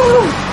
Woo!